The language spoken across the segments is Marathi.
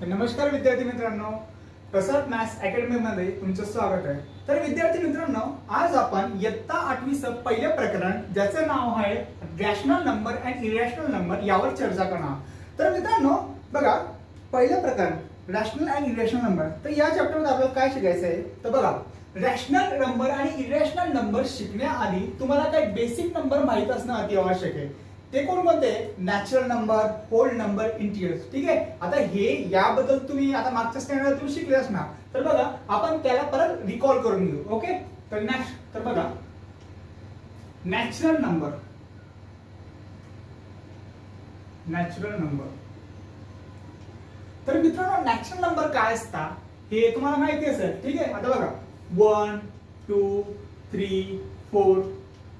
नमस्कार विद्यार्थी मित्रांनो प्रसाद मॅथ्स अकॅडमीमध्ये तुमचं स्वागत आहे. तर विद्यार्थी मित्रांनो आज आपण इयत्ता आठवीचं पहिलं प्रकरण ज्याचं नाव आहे rational number and irrational number यावर चर्चा करणार तर मित्रांनो बघा पहिलं प्रकरण रॅशनल अँड इरॅशनल नंबर तर या चॅप्टरमध्ये आपल्याला काय शिकायचं आहे? तर बघा रॅशनल नंबर आणि इरॅशनल नंबर शिकण्याआधी तुम्हाला काही बेसिक नंबर माहीत असणं अति आवश्यक आहे. ते कोणकोणते natural number whole number integers ठीक आहे? आता हे याबद्दल तुम्ही आता मागच्या स्टँडर्ड तुम्ही शिकले असणार. तर बघा आपण त्याला परत रिकॉल करून घेऊ. ओके? तर नेक्स्ट तर बघा. नॅचरल नंबर नॅचरल नंबर तर मित्रांनो नॅचरल नंबर काय असतात हे तुम्हाला माहिती असेल. ठीक आहे? आता बघा. One two three four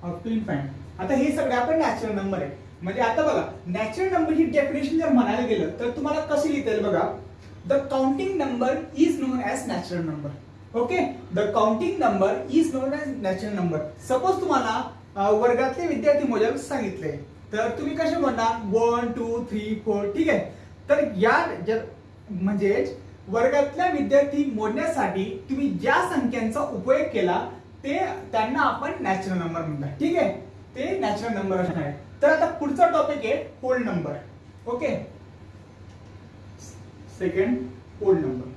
up to infinite आता हे सगळे आपण नॅचरल नंबर आहे म्हणजे आता बघा नॅचरल नंबर ही डेफिनेशन जर म्हणायला गेलं तर तुम्हाला कशी लिहिता येईल बघा? The counting number is known as natural number okay the counting number is known as natural number suppose तुम्हाला वर्गातले विद्यार्थी मोजायला सांगितले तर तुम्ही कसे म्हणणार? वन टू थ्री फोर ठीक आहे? तर या ज्या- म्हणजेच वर्गातल्या विद्यार्थी मोजण्यासाठी तुम्ही ज्या संख्यांचा उपयोग केला ते त्यांना आपण नॅचरल नंबर म्हणतात. ठीक आहे? ते नॅचरल नंबर असणार आहे. तर आता पुढचा टॉपिक आहे whole number okay second whole number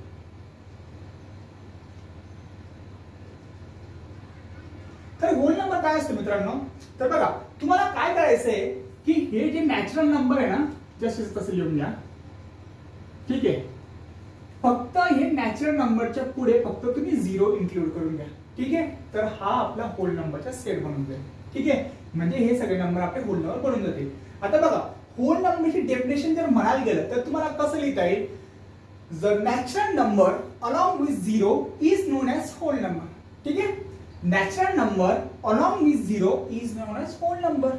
तर होल नंबर काय असतो मित्रांनो? तर बघा तुम्हाला काय करायचंय की हे जे नॅचरल नंबर आहे ना जसे तसे लिहून घ्या. ठीक आहे? फक्त हे नॅचरल नंबरच्या पुढे फक्त तुम्ही झिरो इन्क्लूड करून घ्या. ठीक आहे? तर हा आपला होल नंबरचा सेट बनून जाईल. ठीक आहे? म्हणजे हे सगळे नंबर आपले होल नंबर बनून जातील. आता बघा होल नंबरची डेफिनेशन जर म्हणायला गेलं तर तुम्हाला कसं लिहिता येईल? The natural number along with zero is known as whole number ठीक आहे? Natural number along with zero is known as whole number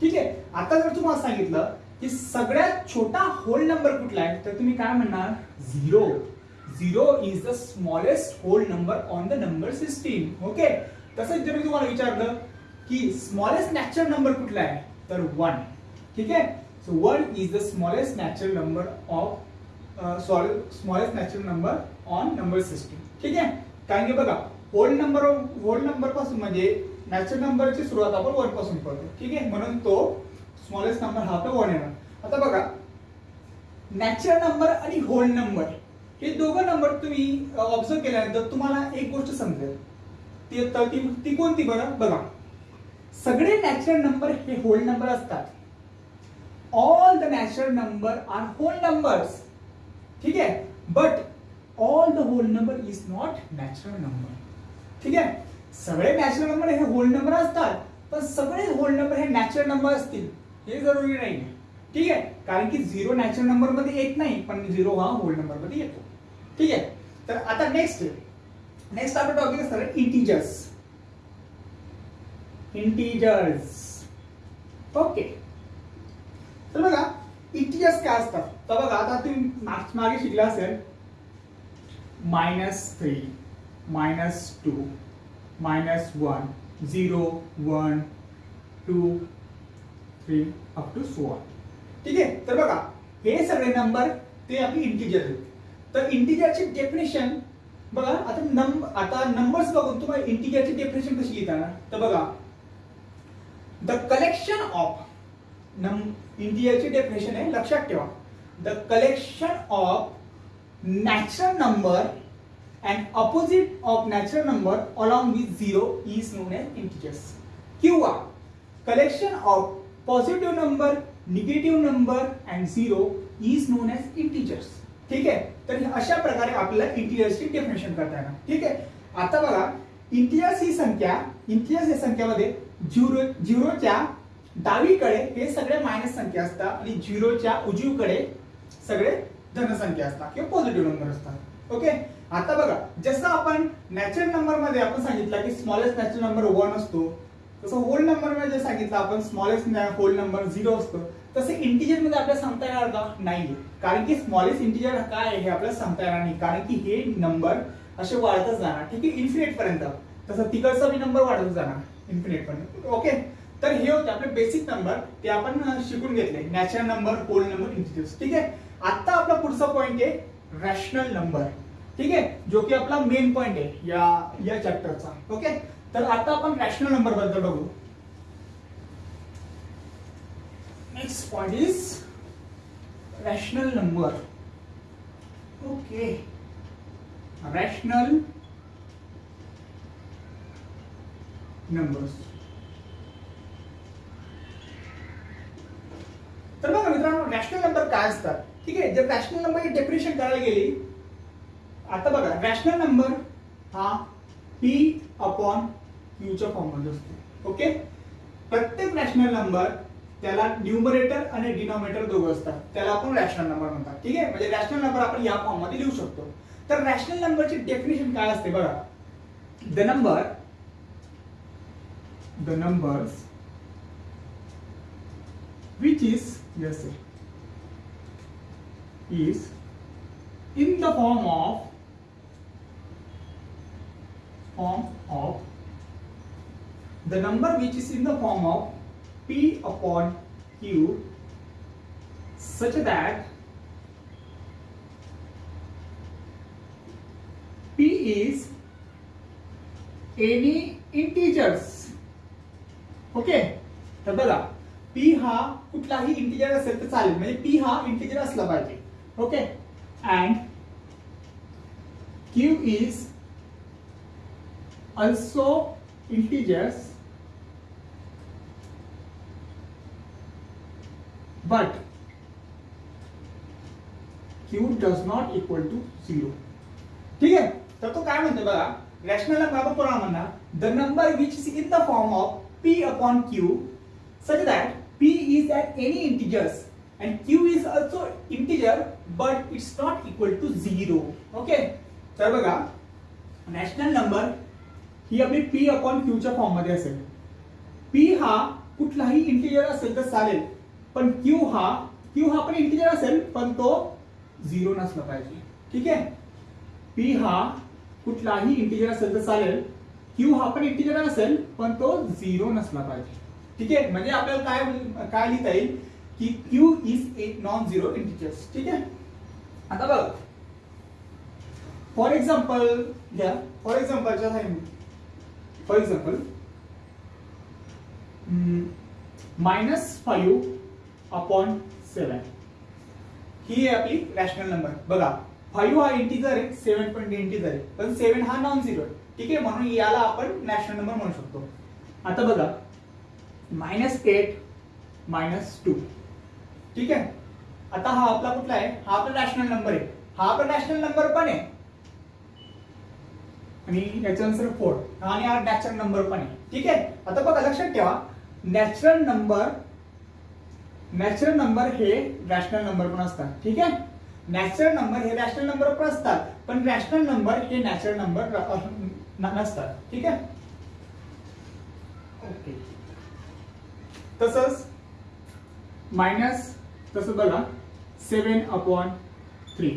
ठीक आहे? आता जर तुम्हाला सांगितलं की सगळ्यात छोटा होल नंबर कुठला आहे तर तुम्ही काय म्हणणार? Zero zero is the smallest whole number on the number system okay तसंच जर मी तुम्हाला विचारलं की स्मॉलेस्ट नॅचरल नंबर कुठला आहे? तर वन ठीक आहे? So one is the smallest natural number of smallest natural number on number system ठीक आहे? कारण की बघा होल नंबर होल नंबरपासून म्हणजे नॅचरल नंबरची सुरुवात आपण वनपासून करतो. ठीक आहे? म्हणून तो स्मॉलेस्ट नंबर हा तर वन येणार. आता बघा नॅचरल नंबर आणि होल नंबर हे दोघं नंबर तुम्ही uh, ऑब्झर्व केल्यानंतर तुम्हाला एक गोष्ट समजेल. ती तर ती ती कोणती बरं? बघा. सगळे नॅचरल नंबर हे होल नंबर असतात. All the natural number are whole numbers ठीक आहे? But all the whole number is not natural number ठीक आहे? सगळे नॅचरल नंबर हे होल नंबर असतात पण सगळे होल नंबर हे नॅचरल नंबर असतील हे जरुरी नाही. ठीक आहे? कारण की झिरो नॅचरल नंबरमध्ये येत नाही पण झिरो हा होल नंबरमध्ये येतो. ठीक आहे? तर आता नेक्स्ट नेक्स्ट आपला टॉपिक असणार इंटिजर्स इंटिजर्स ओके तर बघा इंटिजर्स काय असतात? तर बघा आता तुम्ही माग- मागे शिकला असेल minus three minus two minus one zero one two three up to one ठीक आहे? तर बघा हे सगळे नंबर ते आपले इंटिजर आहेत. तर इंटिजरची डेफिनेशन बघा आता नंबर आता नंबर्स बघून तुम्हाला इंटिजरची डेफिनेशन कशी लिहिताना तर बघा द कलेक्शन ऑफ नम इंटिजरची डेफिनेशन आहे लक्षात ठेवा. The collection of natural number and opposite of natural number along with zero is known as integers किंवा collection of positive number negative number and zero is known as integers ठीक आहे? तर अशा प्रकारे आपल्याला इंटिजर्सची डेफिनेशन करता येणार. ठीक आहे? आता बघा इंटिजर्स ही संख्या इंटिजर्स या संख्यामध्ये झिरो झिरोच्या डावीकडे हे सगळे मायनस संख्या असतात आणि झिरोच्या उजवीकडे सगळे धनसंख्या असतात किंवा पॉझिटिव्ह नंबर असतात. ओके आता बघा जसं आपण नॅचरल नंबरमध्ये आपण सांगितलं की स्मॉलेस्ट नॅचरल नंबर वन असतो तसं होल नंबरमध्ये सांगितलं आपण स्मॉलेस्ट होल नंबर झिरो असतो तसं इंटिजरमध्ये आपल्याला सांगता येणार का? नाही कारण की स्मॉलेस्ट इंटिजर काय आहे हे आपल्याला सांगता येणार नाही. कारण की हे नंबर असे वाढतच जाणार. ठीक आहे? इन्फिनिट पर्यंत. तसं तिकडचा बी नंबर वाढत जाणार. इन्फिनिट पण. ओके तर हे होते आपले बेसिक नंबर ते आपण शिकून घेतले. Natural number whole number integers ठीक आहे? आता आपला पुढचा पॉईंट आहे रॅशनल नंबर ठीक आहे? जो की आपला मेन पॉईंट आहे या या चॅप्टरचा ओके तर आता आपण रॅशनल नंबरबद्दल बघू. Next point is rational number okay rational numbers तर बघा मित्रांनो रॅशनल नंबर काय असतात? ठीक आहे जर रॅशनल नंबर डेफिनेशन करायला गेली आता बघा रॅशनल नंबर हा पी अपॉन क्यूच्या फॉर्ममध्ये असतो. ओके प्रत्येक रॅशनल नंबर त्याला न्यूमरेटर आणि डिनॉमिनेटर दोघं असतात. त्याला आपण रॅशनल नंबर म्हणतात. ठीक आहे? म्हणजे रॅशनल नंबर आपण या फॉर्ममध्ये लिहू शकतो. तर रॅशनल नंबरची डेफिनेशन काय असते बघा? The number the numbers which is yes is in the form of form of the number which is in the form of p upon q such that p is any integers. Okay? तर बघा पी हा कुठलाही इंटिजर असेल तर चालेल. म्हणजे पी हा इंटिजर असला पाहिजे. Okay? And q is also integers but q does not equal to zero ठीक आहे? तर तो काय म्हणतो बघा? रॅशनल नंबर आपण म्हणणार. The number which is in the form of p upon q such that p is at any integers and q is also integer but it's not equal to 0 okay? तर बघा नॅशनल नंबर ही आपली p अपॉन q च्या फॉर्ममध्ये असेल. P हा कुठलाही इंटिजर असेल तर चालेल पण q हा q हा पण इंटिजर असेल पण तो झिरो नसला पाहिजे. ठीक आहे? P हा कुठलाही इंटिजर असेल तर चालेल क्यू हा पण इंटिजर असेल पण तो झिरो नसला पाहिजे. ठीक आहे? म्हणजे आपल्याला काय काय लिहिता येईल? की q is a non zero integers ठीक आहे? आता बघ. फॉर एक्झाम्पल घ्या. For एक्झाम्पलच्या for example minus five upon seven ही आहे आपली रॅशनल नंबर बघा. फाईव्ह हा इंटीजर आहे सेवन पण इंटीजर आहे. पण सेवन हा नॉन झिरो आहे. ठीक आहे? म्हणून याला आपण नॅशनल नंबर म्हणू शकतो. आता बघा. Minus eight minus two. ठीक आहे? आता हा आपला कुठला आहे? हा आपला नॅशनल नंबर आहे. हा आपला नॅशनल नंबर पण आहे. आणि याच्यानंतर फोर. आणि हा नॅचरल नंबर पण आहे. ठीक आहे? आता बघा लक्षात ठेवा. नॅचरल नंबर नॅचरल नंबर हे रॅशनल नंबर पण असतात. ठीक आहे? नॅचरल नंबर हे रॅशनल नंबर पण असतात. पण रॅशनल नंबर हे नॅचरल नंबर नसतात. ठीक आहे? ओके. तसंच मायनस तसं बघा सेवन अपॉन थ्री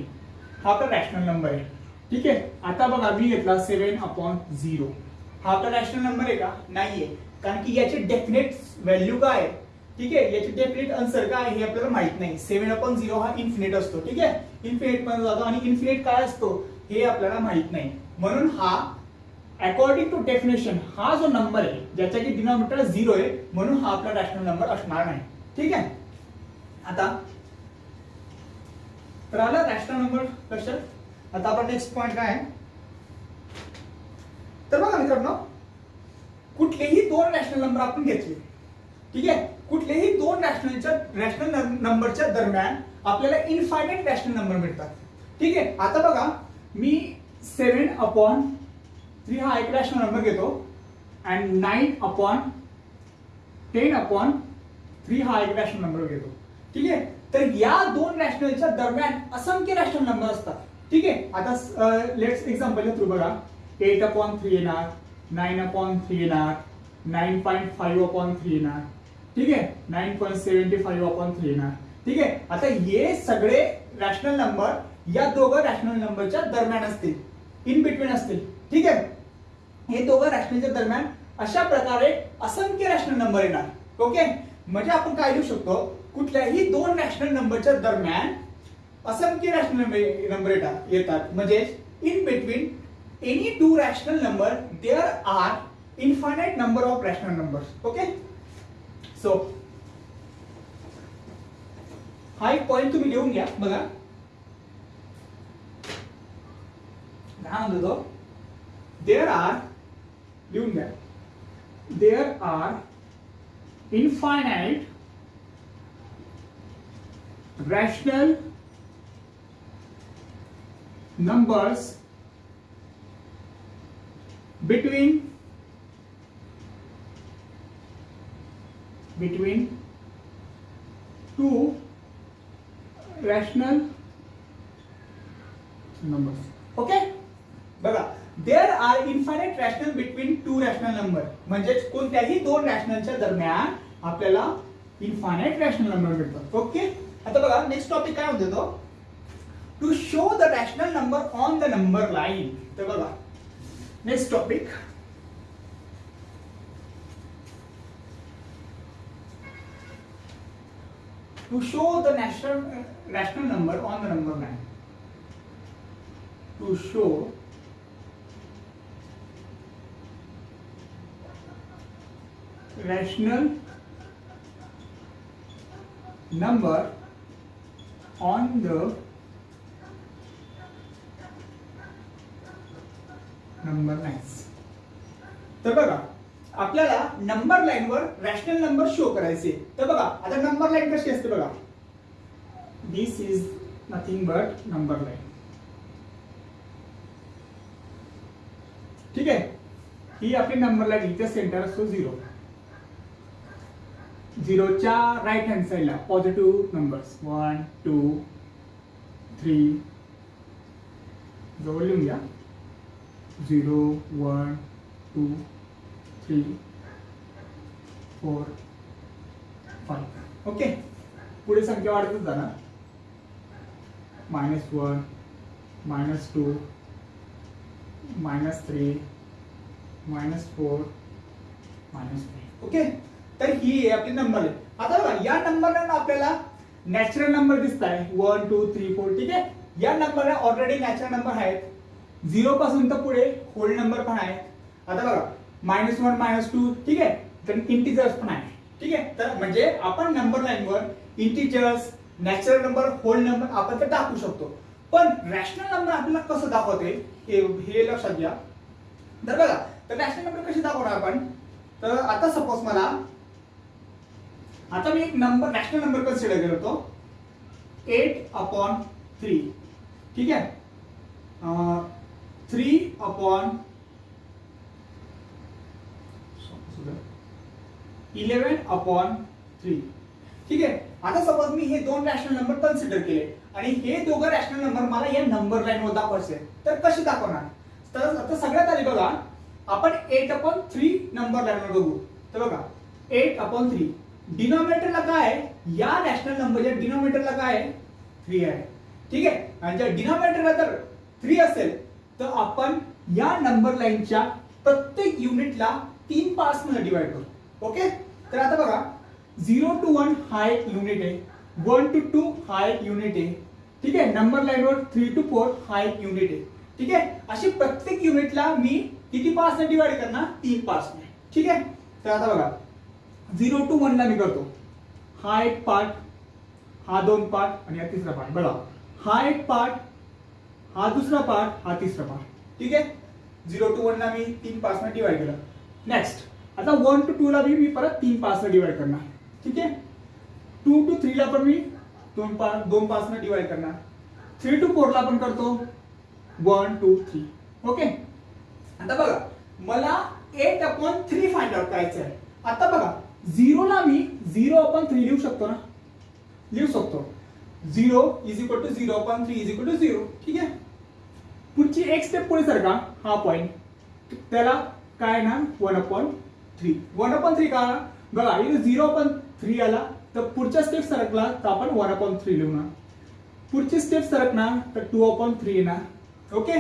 हा आपला रॅशनल नंबर आहे. ठीक आहे? आता बघा मी घेतला सेवन अपॉन झिरो हा आपला रॅशनल नंबर आहे का? नाहीये. कारण की याची डेफिनेट व्हॅल्यू काय आहे? ठीक आहे? याची डेफिनेट आन्सर काय हे आपल्याला माहीत नाही. सेव्हन अपॉन झिरो हा इन्फिनेट असतो ठीक आहे? इन्फिनेट पण जातो आणि इन्फिनेट काय असतो हे आपल्याला माहीत नाही. म्हणून हा अकॉर्डिंग टू डेफिनेशन हा जो नंबर आहे ज्याच्या की डिनॉमिनेटर झिरो आहे म्हणून हा आपला रॅशनल नंबर असणार नाही. ठीक आहे? आता तर आला रॅशनल नंबर लक्षात? आता आपण नेक्स्ट पॉईंट काय आहे? तर बघा मित्रांनो कुठलेही दोन रॅशनल नंबर आपण घेतले. ठीक आहे? कुठलेही दोन रॅशनलच्या रॅशनल नंबरच्या दरम्यान आपल्याला इनफायनाइट रॅशनल नंबर मिळतात. ठीक आहे? आता बघा मी सेवन अपॉन थ्री हा एक रॅशनल नंबर घेतो and nine upon ten upon three हा एक रॅशनल नंबर घेतो. ठीक आहे? तर या दोन रॅशनलच्या दरम्यान असंख्य रॅशनल नंबर असतात. ठीक आहे? आता लेट्स एक्झाम्पल थ्रू बघा. एट अपॉन थ्री येणार नाईन अपॉन थ्री येणार nine point five upon three येणार. ठीक आहे? Nine point seventy five upon three येणार. ठीक आहे? आता हे सगळे रॅशनल नंबर या दोघं रॅशनल नंबरच्या दरम्यान असतील. इन बिटवीन असतील. ठीक आहे? हे दोघं रॅशनलच्या दरम्यान अशा प्रकारे असंख्य रॅशनल नंबर येणार. ओके म्हणजे आपण काय लिहू शकतो? कुठल्याही दोन रॅशनल नंबरच्या दरम्यान असंख्य रॅशनल नंबर येतात. येतात. म्हणजे in between any two rational number there are infinite number of rational numbers okay so हा एक पॉइंट तुम्ही लिहून घ्या बघा काय म्हणतो तो देअर आर लिहून घ्या there are infinite rational numbers between between two rational numbers. Okay? बघा there are infinite rational between two rational number म्हणजेच कोणत्याही दोन रॅशनलच्या दरम्यान आपल्याला इन्फायनाइट रॅशनल नंबर मिळतात ओके आता बघा नेक्स्ट टॉपिक काय होतो तो? To show the rational number on the number line तर बघा next topic to show the national uh, rational number on the number line to show rational number on the number lines तर बघा आपल्याला नंबर लाईन वर रॅशनल नंबर शो करायचे. तर बघा आता नंबर लाईन कशी असते बघा. This is nothing but number line ठीक आहे? ही आपली नंबर लाईन इथे सेंटर असतो झिरो झिरोच्या राईट हँड साईडला positive numbers one two three जवळ लिहून घ्या. Zero one two three four five okay पुढे संख्या वाढतच जाणार. Minus one minus two minus three minus four minus three okay तर ही आहे आपली नंबर आहे आता बघा या नंबरला ना आपल्याला नॅचरल नंबर दिसत आहे वन टू थ्री फोर ठीक आहे? या नंबरला ऑलरेडी नॅचरल नंबर आहेत. झिरो पासून तर पुढे होल नंबर पण आहेत. आता बघा मायनस वन मायनस टू ठीक आहे? तर इंटिजर्स पण आहे ठीक आहे? तर म्हणजे आपण नंबर लाईनवर integers natural number whole number आपण तर दाखवू शकतो. पण रॅशनल नंबर आपल्याला कसं दाखवते? हे हे लक्षात घ्या. तर बघा तर रॅशनल नंबर कशी दाखवणार आपण? तर आता सपोज मला आता मी एक नंबर रॅशनल नंबर कन्सिडर करतो. एट अपॉन थ्री ठीक आहे? Three upon eleven upon three ठीक आहे? आता सपोज मी हे दोन रॅशनल नंबर कन्सिडर केले आणि हे दोघं रॅशनल नंबर मला या नंबर लाईन वर दाखवायचे तर कसे दाखवणार? तर आता सगळ्यात आधी बघा. आपण eight upon three number line वर बघू. तर बघा एट अपॉन थ्री डिनॉमिनेटरला काय आहे? या रॅशनल नंबरच्या डिनॉमिनेटरला काय आहे? थ्री आहे. ठीक आहे? आणि जर डिनॉमिनेटरला जर थ्री असेल तर आपण या नंबर लाईनच्या प्रत्येक युनिटला तीन पार्टमध्ये डिवाइड करू. ओके तर आता बघा झिरो टू वन हा एक युनिट आहे वन टू टू हा एक युनिट आहे ठीक आहे? नंबर लाईनवर थ्री टू फोर हा एक युनिट आहे ठीक आहे? अशी प्रत्येक युनिटला मी किती पार्ट्स डिवाइड करणार? तीन पार्ट्स ठीक आहे? तर आता बघा झिरो टू वन ला मी करतो. हा एक पार्ट हा दोन पार्ट आणि हा तिसरा पार्ट बघा हा एक पार्ट हा दुसरा पार्ट हा तिसरा पार्ट ठीक आहे? झिरो टू वन ला मी तीन पार्टमध्ये डिवाइड केला. नेक्स्ट आता वन टू टू ला बी मी परत तीन पार्ट डिवाइड करणार. ठीक आहे? टू टू थ्री ला पण मी दोन पार्ट दोन पार्ट डिवाइड करणार. थ्री टू फोर ला पण करतो. वन टू थ्री ओके आता बघा मला eight upon three find out करायचं आहे आता बघा झिरोला मी झिरो अपॉन थ्री लिहू शकतो ना? लिहू शकतो. Zero is equal to zero upon three is equal to zero ठीक आहे? पुढची एक स्टेप पुढे सर का? हा पॉईंट त्याला काय ना? One upon three one upon three का? बघा इथे झिरो अपॉन थ्री आला तर पुढच्या स्टेप सरकला तर आपण वन अपॉन थ्री लिहून पुढची स्टेप सरकणार तर टू अपॉन थ्री येणार. ओके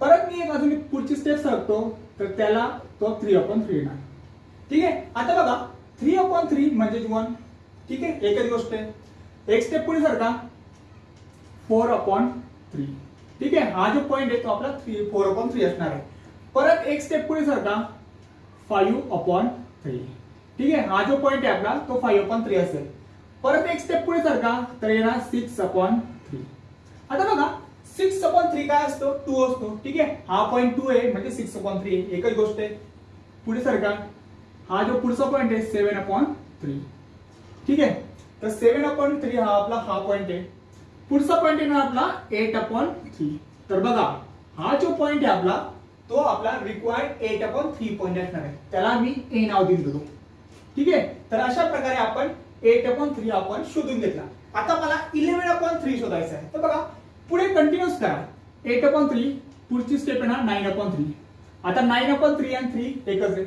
परत मी एक अजून एक पुढची स्टेप सरकतो तर त्याला तो थ्री अपॉन थ्री येणार. ठीक आहे? आता बघा थ्री अपॉन थ्री म्हणजे वन ठीक आहे? एकच गोष्ट आहे. एक स्टेप पुढे सरका. फोर अपॉन थ्री ठीक आहे? हा जो पॉईंट आहे तो आपला थ्री फोर अपॉन थ्री असणार आहे. परत एक स्टेप पुढे सरका. फाईव्ह अपॉन थ्री ठीक आहे? हा जो पॉईंट आहे आपला तो फाईव्ह अपॉन थ्री असेल. परत एक स्टेप पुढे सरका. तर येणार सिक्स अपॉन थ्री आता बघा सिक्स अपॉन थ्री काय असतो? टू असतो. ठीक आहे? हा पॉईंट टू आहे म्हणजे सिक्स अपॉन थ्री एकच गोष्ट आहे. पुढे सरका. हा जो पुढचा पॉईंट आहे सेव्हन अपॉन थ्री ठीक आहे? तर सेव्हन अपॉन थ्री हा आपला हा पॉईंट आहे. पुढचा पॉईंट आहे ना आपला एट अपॉन थ्री तर बघा हा जो पॉईंट आहे आपला तो आपला required eight upon three point असणार आहे. त्याला मी ए नाव दिलं होतो ठीक आहे? तर अशा प्रकारे आपण एट अपॉन थ्री आपण शोधून घेतला. आता मला इलेव्हन अपॉन थ्री शोधायचं आहे. तर बघा पुढे कंटिन्यूस करा. एट अपॉन थ्री पुढची स्टेप येणार नाईन अपॉन थ्री आता नाईन अपॉन थ्री आणि थ्री एकच आहे.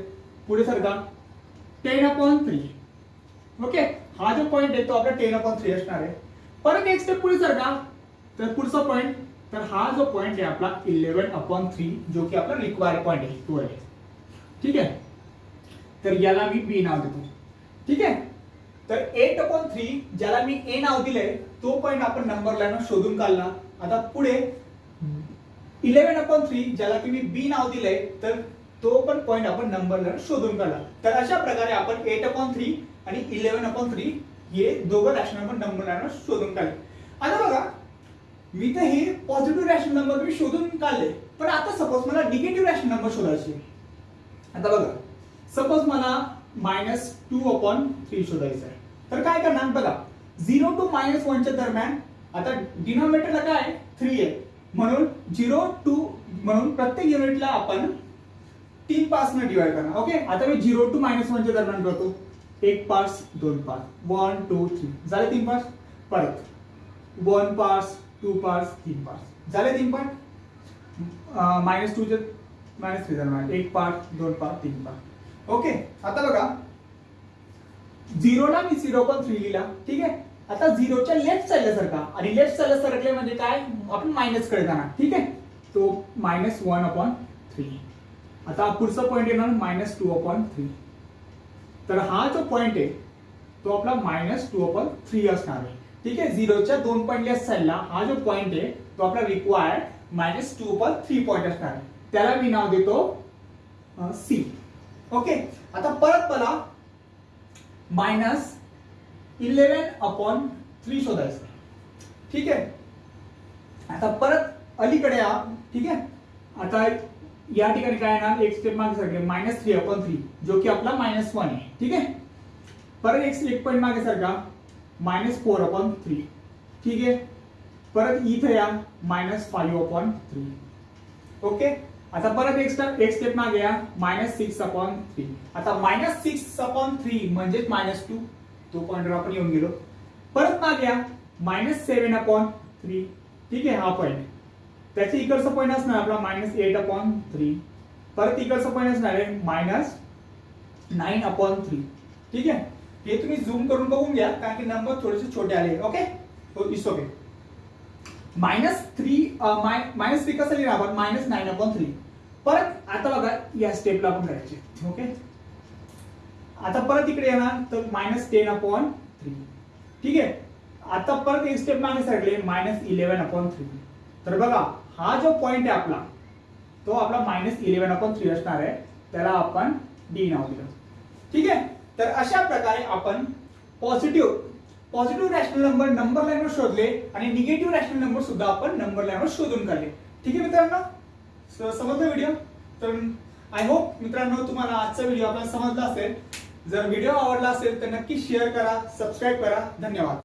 पुढे सरका टेन अपॉन थ्री ओके हा जो पॉईंट आहे तो आपला टेन अपॉन थ्री असणार आहे. परत एक स्टेप पुढे सरका तर पुढचा पॉईंट तर हा जो पॉईंट आहे आपला इलेव्हन अपॉन थ्री जो की आपला रिक्वायर्ड पॉईंट आहे तो आहे. ठीक आहे? तर याला मी बी नाव देतो. ठीक आहे? तर एट अपॉन थ्री ज्याला मी ए नाव दिलंय तो पॉईंट आपण नंबर लाईन शोधून काढला आता पुढे इलेव्हन अपॉन थ्री ज्याला की मी बी नाव दिलंय तर तो पण पॉईंट आपण नंबर लाईन शोधून काढला तर अशा प्रकारे आपण एट अपॉन थ्री आणि इलेव्हन अपॉन थ्री हे दोघं रॅशनल आपण नंबर लाईन शोधून काढले आता बघा मी तर हे पॉझिटिव्ह रॅशनल नंबर मी शोधून काढले. पण आता सपोज मला निगेटिव्ह रॅशनल नंबर शोधायचे आता बघा. सपोज मला मायनस टू अपॉन थ्री शोधायचं आहे. तर काय करणार? बघा. झिरो टू मायनस वनच्या दरम्यान आता डिनॉमिनेटरला काय थ्री आहे. म्हणून झिरो टू म्हणून प्रत्येक युनिटला आपण तीन पासनं डिवाइड करणार. ओके आता मी झिरो टू मायनस वनच्या दरम्यान करतो. एक पास दोन पास वन टू थ्री झाले तीन पास परत. वन पास टू पार्ट्स तीन पार्ट्स झाले तीन पार्ट मायनस टूचे मायनस थ्री दरम्यान एक पार्ट दोन पार्ट तीन पार्ट ओके आता बघा. झिरोला मी झिरो पण थ्री लिहिला. ठीक आहे? आता झिरोच्या लेफ्ट साईडला सरका आणि लेफ्ट साईडला सरकले म्हणजे काय? आपण मायनसकडे जाणार. ठीक आहे? तो मायनस वन अपॉन थ्री आता पुढचा पॉईंट येणार मायनस टू अपॉन थ्री तर हा जो पॉईंट आहे तो आपला मायनस टू अपॉन थ्री असणार आहे. ठीक आहे? झिरोच्या दोन पॉईंट लेस साईडला हा जो पॉईंट आहे तो आपला required minus two per three point असणार त्याला मी नाव देतो सी ओके आता परत मला मायनस इलेव्हन अपॉन थ्री शोधायचं ठीक आहे? आता परत अलीकडे या. ठीक आहे? आता या ठिकाणी काय येणार? एक स्टेप मागे सारखे मायनस थ्री अपॉन थ्री जो की आपला मायनस वन आहे. ठीक आहे? परत एक एक पॉईंट मागे सारखा मायनस फोर अपॉन थ्री. ठीक आहे? परत इथं या minus five upon three. Okay? आता परत एक स्टेप एक स्टेप मागे या मायनस सिक्स अपॉन थ्री. आता मायनस सिक्स अपॉन थ्री म्हणजेच मायनस टू. तो पॉईंटवर आपण येऊन गेलो. परत मागे या मायनस सेव्हन अपॉन थ्री. ठीक आहे? हा पॉईंट त्याचे इकडचा पॉईंट असणार आपला मायनस एट अपॉन थ्री. परत इकडचा पॉईंट असणार आहे मायनस नाईन अपॉन थ्री. ठीक आहे? हे तुम्ही झूम करून बघून घ्या कारण की नंबर थोडेसे छोटे आले. Okay it's okay minus three minus three कसं लिहिणार आपण? मायनस नाईन अपॉन थ्री परत आता बघा या स्टेपला आपण करायचे ओके आता परत इकडे येणार तर मायनस टेन अपॉन थ्री ठीक आहे? आता परत एक स्टेप मागे सरकले मायनस इलेव्हन अपॉन थ्री तर बघा हा जो पॉइंट आहे आपला तो आपला मायनस इलेव्हन अपॉन थ्री असणार आहे. त्याला आपण डी नाव दिलं. ठीक आहे? तर अशा प्रकारे आपण positive positive rational number number लाईनवर शोधले आणि निगेटिव्ह रॅशनल नंबर सुद्धा आपण नंबर लाईनवर शोधून काढले. ठीक आहे मित्रांनो? स- समजलं व्हिडिओ तर आय होप मित्रांनो तुम्हाला आजचा व्हिडिओ आपल्याला समजला असेल. जर व्हिडिओ आवडला असेल तर नक्की शेअर करा सबस्क्राईब करा. धन्यवाद.